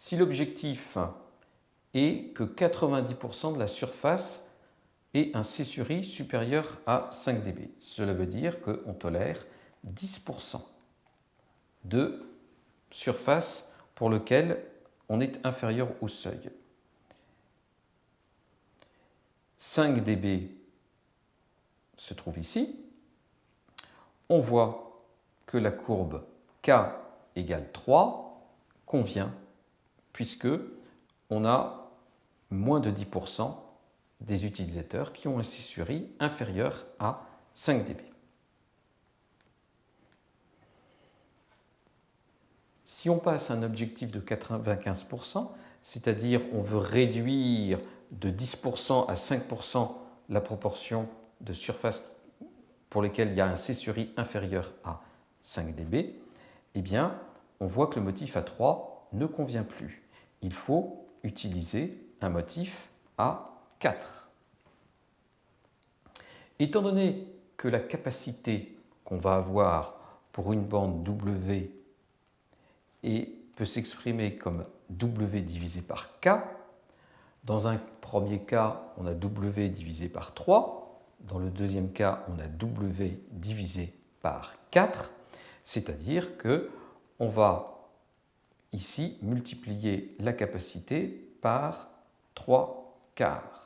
si l'objectif est que 90% de la surface ait un C sur I supérieur à 5 dB. Cela veut dire qu'on tolère 10% de surface pour lequel on est inférieur au seuil. 5 dB se trouve ici. On voit que la courbe K égale 3 convient puisque on a moins de 10% des utilisateurs qui ont un C sur I inférieur à 5 dB. Si on passe un objectif de 95%, c'est-à-dire on veut réduire de 10% à 5% la proportion de surface pour lesquelles il y a un C sur I inférieur à 5 dB, eh bien, on voit que le motif A3 ne convient plus. Il faut utiliser un motif A4. Étant donné que la capacité qu'on va avoir pour une bande W peut s'exprimer comme W divisé par K. Dans un premier cas, on a W divisé par 3. Dans le deuxième cas, on a W divisé par 4. C'est-à-dire que on va ici multiplier la capacité par 3 quarts.